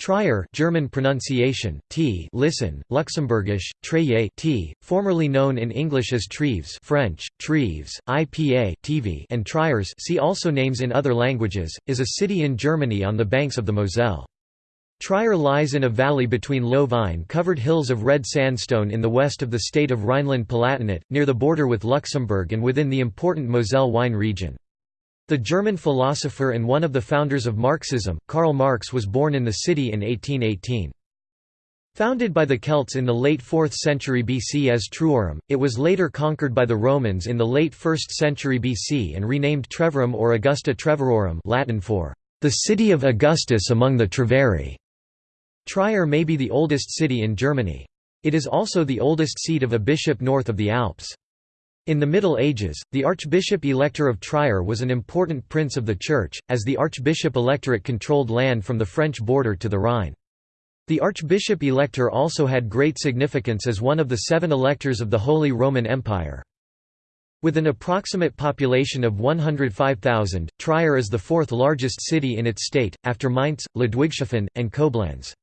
Trier German pronunciation, t listen, Luxembourgish, Treyer t, formerly known in English as Treves French, Treves, IPA TV and Triers see also names in other languages, is a city in Germany on the banks of the Moselle. Trier lies in a valley between low vine-covered hills of red sandstone in the west of the state of Rhineland-Palatinate, near the border with Luxembourg and within the important Moselle wine region. The German philosopher and one of the founders of Marxism, Karl Marx was born in the city in 1818. Founded by the Celts in the late 4th century BC as Truorum, it was later conquered by the Romans in the late 1st century BC and renamed Trevorum or Augusta Treverorum Latin for the city of Augustus among the Treveri. Trier may be the oldest city in Germany. It is also the oldest seat of a bishop north of the Alps. In the Middle Ages, the Archbishop-Elector of Trier was an important prince of the Church, as the Archbishop-Electorate controlled land from the French border to the Rhine. The Archbishop-Elector also had great significance as one of the seven electors of the Holy Roman Empire. With an approximate population of 105,000, Trier is the fourth largest city in its state, after Mainz, Ludwigshafen, and Koblenz.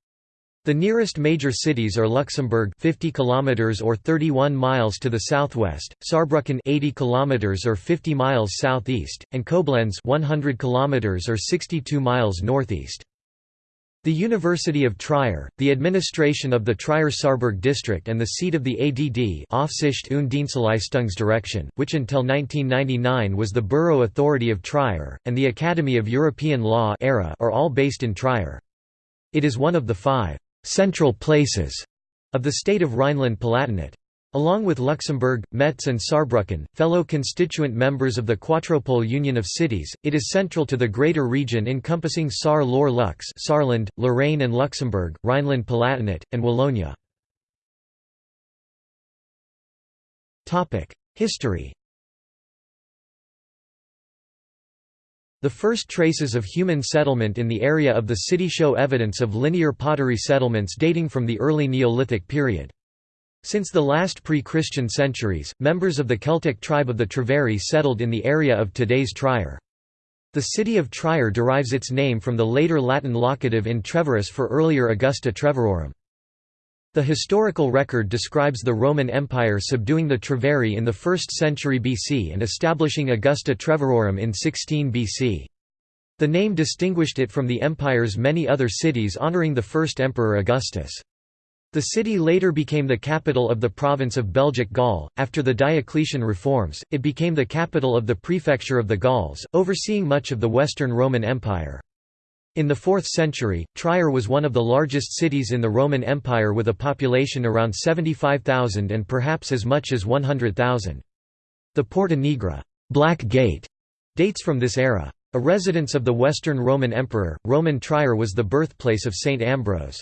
The nearest major cities are Luxembourg 50 kilometers or 31 miles to the southwest, Saarbrücken 80 kilometers or 50 miles southeast, and Koblenz 100 kilometers or 62 miles northeast. The University of Trier, the administration of the Trier-Saarburg district and the seat of the ADD Aufsicht und Dienstleistungsdirektion, which until 1999 was the borough authority of Trier, and the Academy of European Law are all based in Trier. It is one of the five «central places» of the state of Rhineland-Palatinate. Along with Luxembourg, Metz and Saarbrücken, fellow constituent members of the Quatropole Union of Cities, it is central to the greater region encompassing Saar-Lor-Lux Saarland, Lorraine and Luxembourg, Rhineland-Palatinate, and Wallonia. History The first traces of human settlement in the area of the city show evidence of linear pottery settlements dating from the early Neolithic period. Since the last pre-Christian centuries, members of the Celtic tribe of the Treveri settled in the area of today's Trier. The city of Trier derives its name from the later Latin locative in Treveris for earlier Augusta Treverorum. The historical record describes the Roman Empire subduing the Treveri in the 1st century BC and establishing Augusta Treverorum in 16 BC. The name distinguished it from the empire's many other cities honoring the first emperor Augustus. The city later became the capital of the province of Belgic Gaul. After the Diocletian reforms, it became the capital of the prefecture of the Gauls, overseeing much of the Western Roman Empire. In the 4th century, Trier was one of the largest cities in the Roman Empire with a population around 75,000 and perhaps as much as 100,000. The Porta Nigra Black Gate", dates from this era. A residence of the Western Roman Emperor, Roman Trier was the birthplace of Saint Ambrose.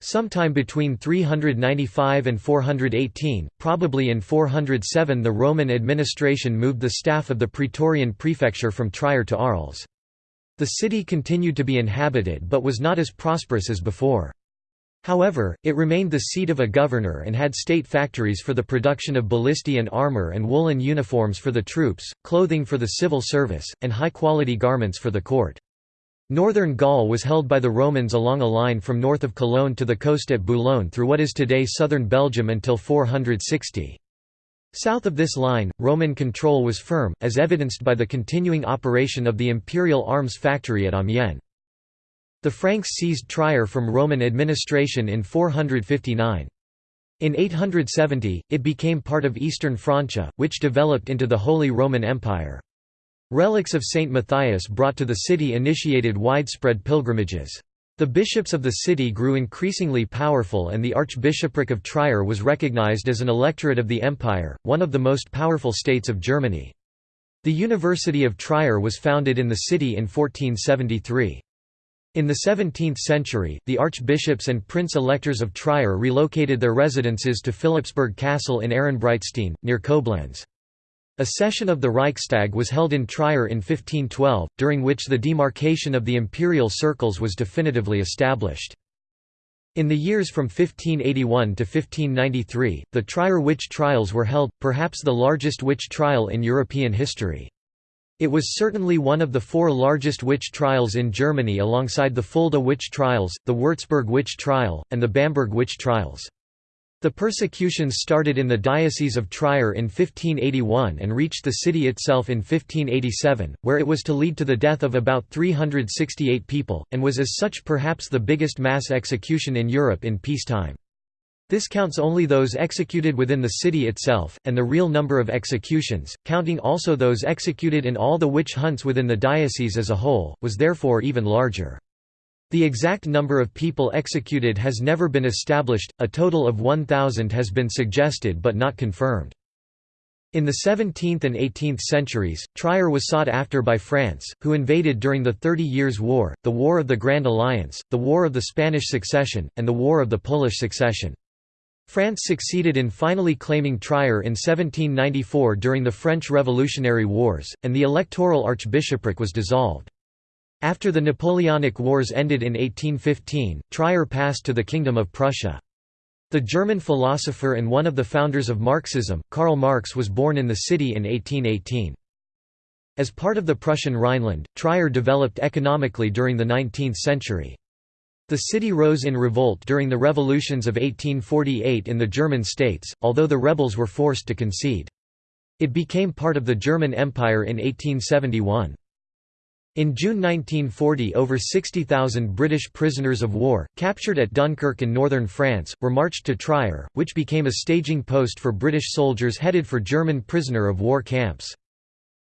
Sometime between 395 and 418, probably in 407 the Roman administration moved the staff of the Praetorian prefecture from Trier to Arles. The city continued to be inhabited but was not as prosperous as before. However, it remained the seat of a governor and had state factories for the production of ballistae and armor and woolen uniforms for the troops, clothing for the civil service, and high-quality garments for the court. Northern Gaul was held by the Romans along a line from north of Cologne to the coast at Boulogne through what is today southern Belgium until 460. South of this line, Roman control was firm, as evidenced by the continuing operation of the imperial arms factory at Amiens. The Franks seized Trier from Roman administration in 459. In 870, it became part of Eastern Francia, which developed into the Holy Roman Empire. Relics of Saint Matthias brought to the city initiated widespread pilgrimages. The bishops of the city grew increasingly powerful and the Archbishopric of Trier was recognized as an electorate of the empire, one of the most powerful states of Germany. The University of Trier was founded in the city in 1473. In the 17th century, the archbishops and prince-electors of Trier relocated their residences to Philipsburg Castle in Ehrenbreitstein, near Koblenz. A session of the Reichstag was held in Trier in 1512, during which the demarcation of the imperial circles was definitively established. In the years from 1581 to 1593, the Trier witch trials were held, perhaps the largest witch trial in European history. It was certainly one of the four largest witch trials in Germany alongside the Fulda witch trials, the Würzburg witch trial, and the Bamberg witch trials. The persecutions started in the Diocese of Trier in 1581 and reached the city itself in 1587, where it was to lead to the death of about 368 people, and was as such perhaps the biggest mass execution in Europe in peacetime. This counts only those executed within the city itself, and the real number of executions, counting also those executed in all the witch hunts within the diocese as a whole, was therefore even larger. The exact number of people executed has never been established, a total of 1,000 has been suggested but not confirmed. In the 17th and 18th centuries, Trier was sought after by France, who invaded during the Thirty Years' War, the War of the Grand Alliance, the War of the Spanish Succession, and the War of the Polish Succession. France succeeded in finally claiming Trier in 1794 during the French Revolutionary Wars, and the electoral archbishopric was dissolved. After the Napoleonic Wars ended in 1815, Trier passed to the Kingdom of Prussia. The German philosopher and one of the founders of Marxism, Karl Marx was born in the city in 1818. As part of the Prussian Rhineland, Trier developed economically during the 19th century. The city rose in revolt during the revolutions of 1848 in the German states, although the rebels were forced to concede. It became part of the German Empire in 1871. In June 1940 over 60,000 British prisoners of war, captured at Dunkirk in northern France, were marched to Trier, which became a staging post for British soldiers headed for German prisoner of war camps.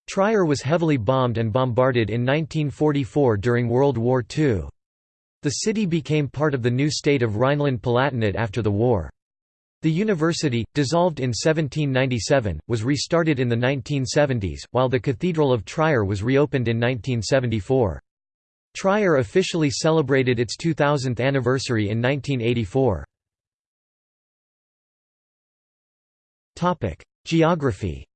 Trier was heavily bombed and bombarded in 1944 during World War II. The city became part of the new state of Rhineland-Palatinate after the war. The university, dissolved in 1797, was restarted in the 1970s, while the Cathedral of Trier was reopened in 1974. Trier officially celebrated its 2000th anniversary in 1984. Geography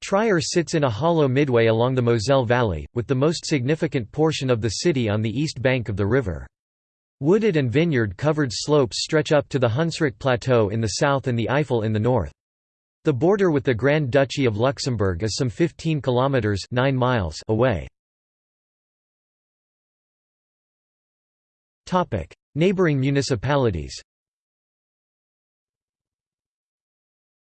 Trier sits in a hollow midway along the Moselle Valley, with the most significant portion of the city on the east bank of the river. Wooded and vineyard-covered slopes stretch up to the Hunsrück Plateau in the south and the Eifel in the north. The border with the Grand Duchy of Luxembourg is some 15 kilometers 9 miles away. Topic: Neighboring municipalities.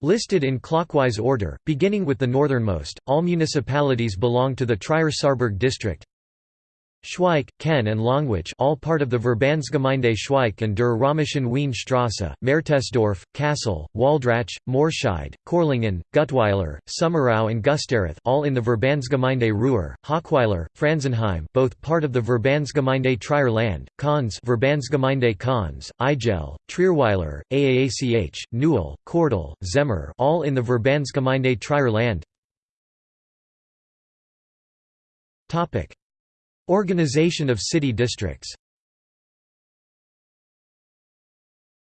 Listed in clockwise order, beginning with the northernmost, all municipalities belong to the Trier-Saarburg district. Schweich, Kenn and Longuich all part of the Verbandsgemeinde Schweich and der Römischen Weinstraße, Mertesdorf, Kasel, Waldrach, Morscheid, Korlingen, Gutweiler, Sommerau and Gusterath all in the Verbandsgemeinde Ruwer, Hockweiler, Franzenheim both part of the Verbandsgemeinde Trier Land, Konz Verbandsgemeinde Konz, Igel, Trierweiler, Aach, Newel, Kordel, Zemmer all in the Verbandsgemeinde Trier Land Organization of city districts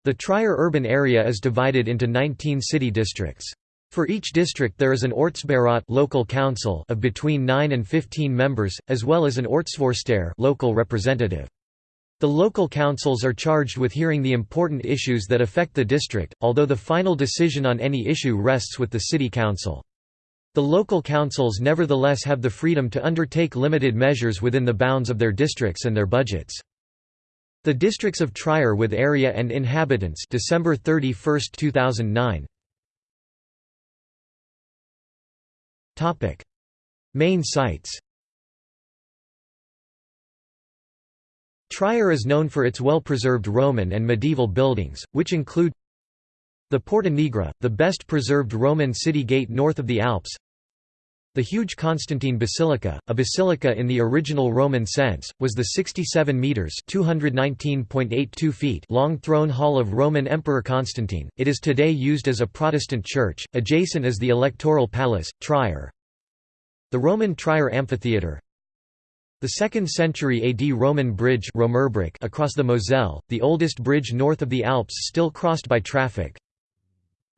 The Trier urban area is divided into 19 city districts. For each district there is an Ortsbeirat local council of between 9 and 15 members, as well as an Ortsvorsteher local representative. The local councils are charged with hearing the important issues that affect the district, although the final decision on any issue rests with the city council. The local councils nevertheless have the freedom to undertake limited measures within the bounds of their districts and their budgets. The districts of Trier with area and inhabitants December 31, 2009. Topic: Main sites. Trier is known for its well-preserved Roman and medieval buildings, which include the Porta Nigra, the best preserved Roman city gate north of the Alps the huge Constantine Basilica, a basilica in the original Roman sense, was the 67 metres (219.82 feet) long throne hall of Roman Emperor Constantine. It is today used as a Protestant church. Adjacent is the Electoral Palace, Trier. The Roman Trier Amphitheatre, the 2nd century AD Roman bridge across the Moselle, the oldest bridge north of the Alps still crossed by traffic,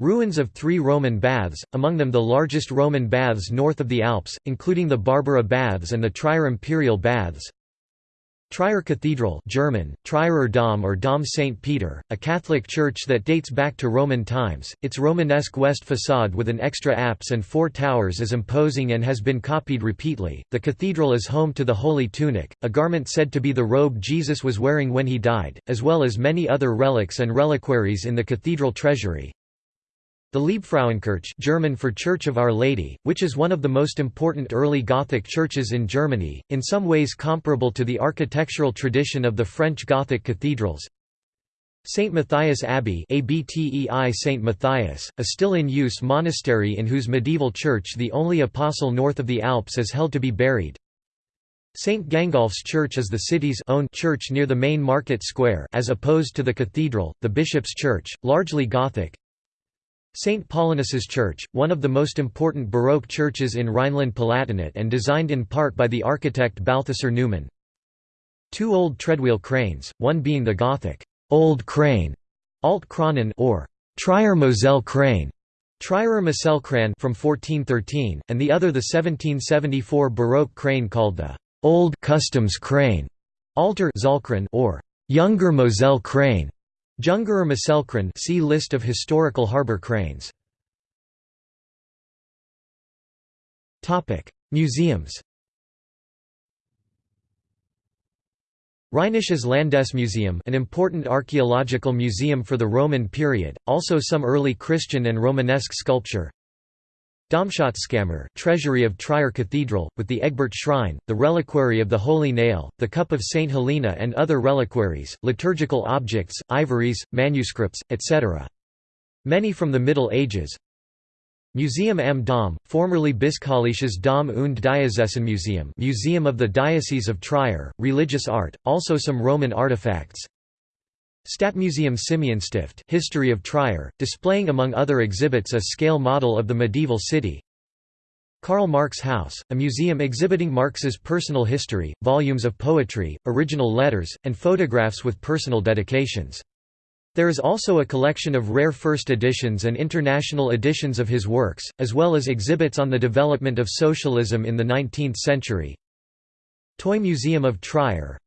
Ruins of three Roman baths, among them the largest Roman baths north of the Alps, including the Barbara Baths and the Trier Imperial Baths. Trier Cathedral German, Trierer Dom or Dom St. Peter, a Catholic church that dates back to Roman times, its Romanesque west facade with an extra apse and four towers is imposing and has been copied repeatedly. The cathedral is home to the Holy Tunic, a garment said to be the robe Jesus was wearing when he died, as well as many other relics and reliquaries in the cathedral treasury. The Liebfrauenkirche German for Church of Our Lady, which is one of the most important early Gothic churches in Germany, in some ways comparable to the architectural tradition of the French Gothic cathedrals. St. Matthias Abbey ABTEI St. Matthias, a still in use monastery in whose medieval church the only apostle north of the Alps is held to be buried. St. Gangolf's Church is the city's own church near the main market square as opposed to the cathedral, the bishop's church, largely Gothic. St. Paulinus's Church, one of the most important Baroque churches in Rhineland-Palatinate and designed in part by the architect Balthasar Neumann. Two old treadwheel cranes, one being the Gothic Old Crane, Alt or Trier Moselle Crane, Trierer Moselkran from 1413, and the other the 1774 Baroque crane called the Old Customs Crane, Alter Zollkran or Younger Moselle Crane. Jungerer Moselkran see List of historical harbour cranes. Topic: Museums Rheinisches Landesmuseum an important archaeological museum for the Roman period, also some early Christian and Romanesque sculpture Domschatzkammer treasury of Trier Cathedral, with the Egbert Shrine, the reliquary of the Holy Nail, the Cup of St. Helena and other reliquaries, liturgical objects, ivories, manuscripts, etc. Many from the Middle Ages Museum am Dom, formerly Bischöfliches Dom und Museum Museum of the Diocese of Trier, religious art, also some Roman artifacts Stadtmuseum Simeonstift History of Trier, displaying among other exhibits a scale model of the medieval city. Karl Marx House, a museum exhibiting Marx's personal history, volumes of poetry, original letters, and photographs with personal dedications. There is also a collection of rare first editions and international editions of his works, as well as exhibits on the development of socialism in the 19th century. Toy Museum of Trier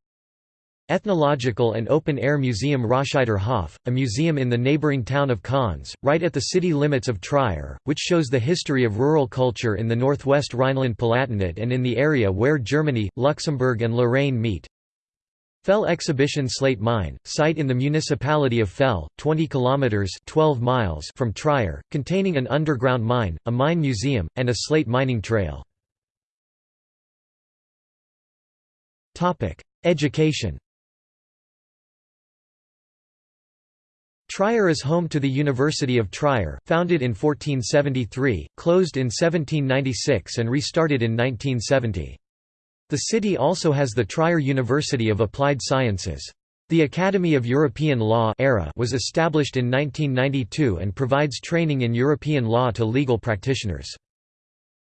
Ethnological and Open-Air Museum Roscheider Hof, a museum in the neighboring town of Konz, right at the city limits of Trier, which shows the history of rural culture in the northwest Rhineland-Palatinate and in the area where Germany, Luxembourg and Lorraine meet. Fell Exhibition Slate Mine, site in the municipality of Fell, 20 kilometers (12 miles) from Trier, containing an underground mine, a mine museum, and a slate mining trail. Education. Trier is home to the University of Trier, founded in 1473, closed in 1796 and restarted in 1970. The city also has the Trier University of Applied Sciences. The Academy of European Law was established in 1992 and provides training in European law to legal practitioners.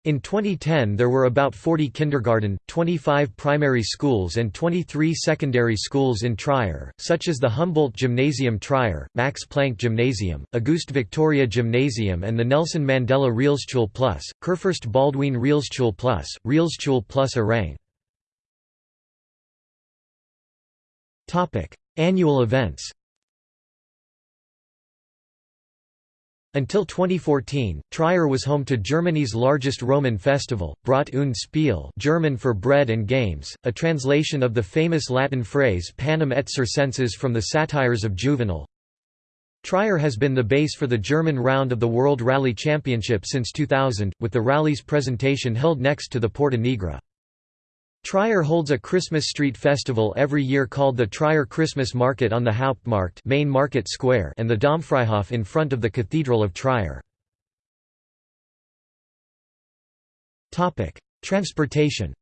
In 2010 there were about 40 kindergarten, 25 primary schools and 23 secondary schools in Trier, such as the Humboldt Gymnasium Trier, Max Planck Gymnasium, Auguste Victoria Gymnasium and the Nelson Mandela Realschule Plus, Kurfürst Baldwin Realschule Plus, Realschule Plus Ehrang. Annual events Until 2014, Trier was home to Germany's largest Roman festival, Brot und Spiel German for bread and games, a translation of the famous Latin phrase panem et circenses from the satires of Juvenal. Trier has been the base for the German round of the World Rally Championship since 2000, with the rally's presentation held next to the Porta Nigra. Trier holds a Christmas street festival every year called the Trier Christmas Market on the Hauptmarkt main market square and the Domfreihof in front of the Cathedral of Trier. Transportation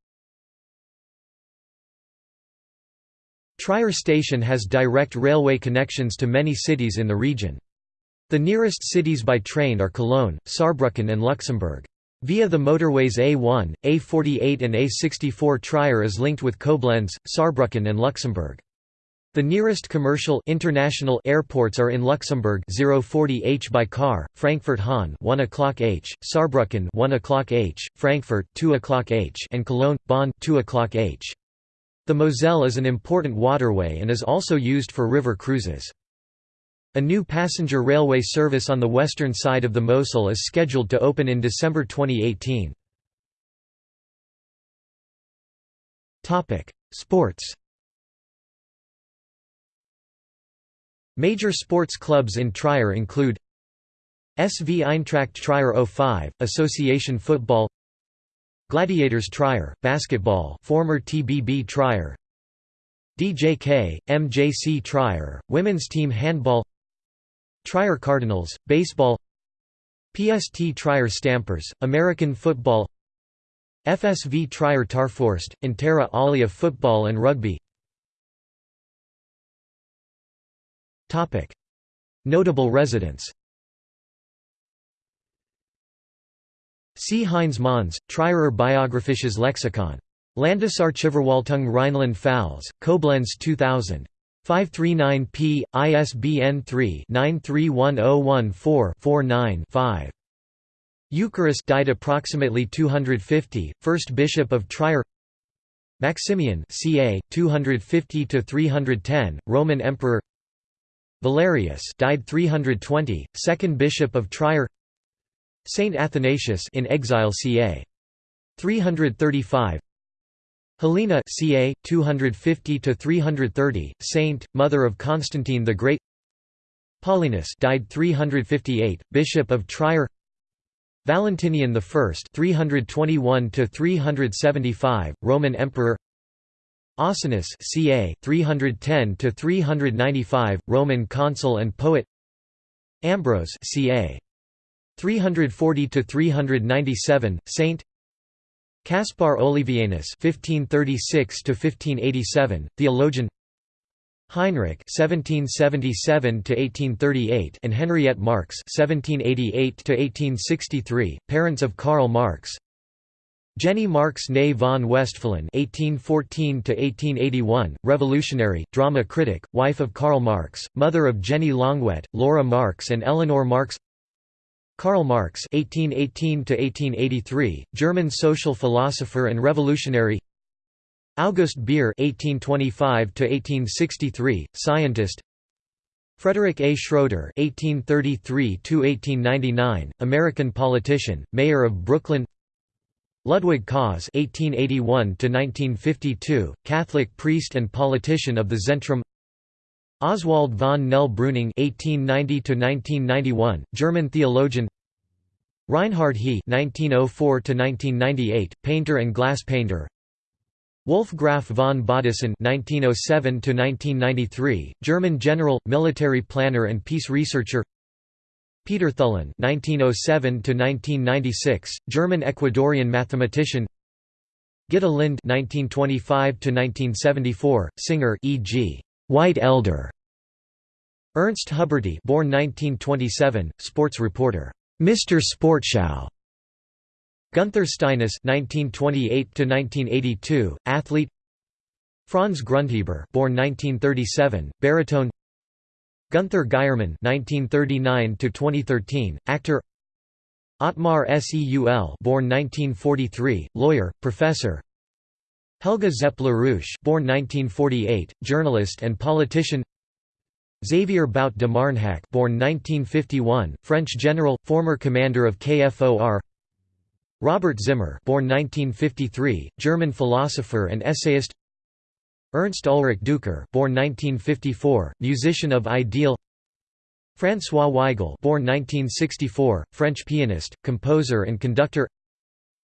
Trier station has direct railway connections to many cities in the region. The nearest cities by train are Cologne, Saarbrücken and Luxembourg. Via the motorways A1, A48 and A64 Trier is linked with Koblenz, Saarbrücken and Luxembourg. The nearest commercial international airports are in Luxembourg 040 h by car, Frankfurt Hahn 1 o'clock h, Saarbrücken 1 o'clock h, Frankfurt 2 o'clock h, and Cologne Bonn 2 o'clock h. The Moselle is an important waterway and is also used for river cruises. A new passenger railway service on the western side of the Mosel is scheduled to open in December 2018. Sports Major sports clubs in Trier include SV Eintracht Trier 05, Association Football Gladiators Trier, Basketball former TBB Trier DJK, MJC Trier, Women's Team Handball Trier Cardinals, Baseball PST Trier Stampers, American Football FSV Trier Tarforst, Intera Alia Football and Rugby Notable residents See Heinz Monz, Trierer Biographisches Lexikon. Landesarchivverwaltung Rheinland-Pfalz, Koblenz 2000. 539 p. ISBN 3-931014-49-5. Eucharius died approximately 250, first bishop of Trier Maximian ca. 250–310, Roman emperor Valerius died 320, second bishop of Trier Saint Athanasius in exile ca. 335 Helena ca. 250 to 330, saint, mother of Constantine the Great. Paulinus died 358, bishop of Trier. Valentinian I 321 to 375, Roman emperor. Ausonius ca. 310 to 395, Roman consul and poet. Ambrose ca. 340 to 397, saint. Caspar Olevianus (1536–1587), theologian. Heinrich (1777–1838) and Henriette Marx (1788–1863), parents of Karl Marx. Jenny Marx née von Westphalen (1814–1881), revolutionary, drama critic, wife of Karl Marx, mother of Jenny Longuet, Laura Marx, and Eleanor Marx. Karl Marx (1818–1883), German social philosopher and revolutionary. August Beer (1825–1863), scientist. Frederick A. Schroeder (1833–1899), American politician, mayor of Brooklyn. Ludwig Kaas (1881–1952), Catholic priest and politician of the Zentrum. Oswald von Nell-Breuning (1890–1991), German theologian. Reinhard He (1904–1998), painter and glass painter. Wolf Graf von Baudissin (1907–1993), German general, military planner and peace researcher. Peter Thullen (1907–1996), German Ecuadorian mathematician. Gitta Lind (1925–1974), singer, e.g. White Elder. Ernst Huberty, born 1927, sports reporter. Mr. Sportschau. Gunther Steines (1928–1982), athlete. Franz Grundheber, born 1937, baritone. Gunther Geiermann (1939–2013), actor. Otmar Seul, born 1943, lawyer, professor. Helga Zepp-LaRouche born 1948, journalist and politician. Xavier Bout de Marnhac born 1951, French general, former commander of KFOR Robert Zimmer born 1953, German philosopher and essayist. Ernst Ulrich Deuker born 1954, musician of ideal. François Weigel born 1964, French pianist, composer and conductor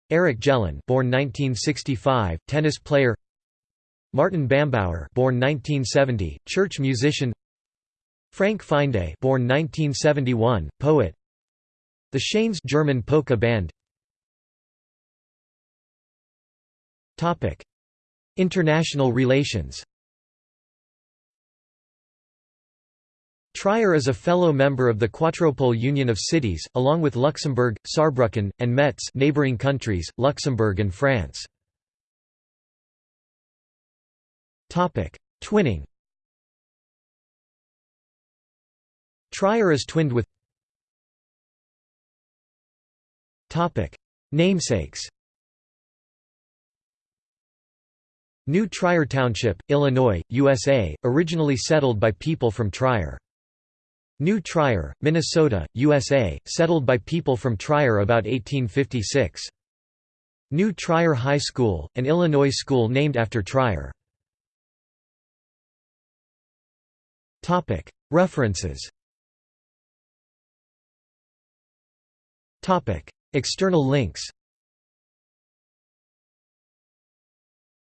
Eric Jelen, born 1965, tennis player. Martin Bambauer, born 1970, church musician. Frank Finde, born 1971, poet. The Shanes German polka band. Topic: International relations. Trier is a fellow member of the Quatropole Union of Cities, along with Luxembourg, Saarbrücken, and Metz neighboring countries, Luxembourg and France. Twinning Trier is twinned with Namesakes New Trier Township, Illinois, USA, originally settled by people from Trier. New Trier, Minnesota, USA, settled by people from Trier about 1856. New Trier High School, an Illinois school named after Trier. References External links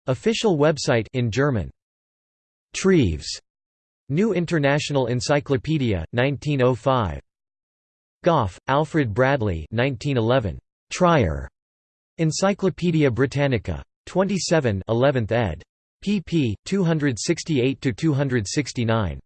Official website in German Treves New International Encyclopedia 1905 Gough, Alfred Bradley 1911 Trier. Encyclopædia Britannica. 27 11th ed. pp. 268 to 269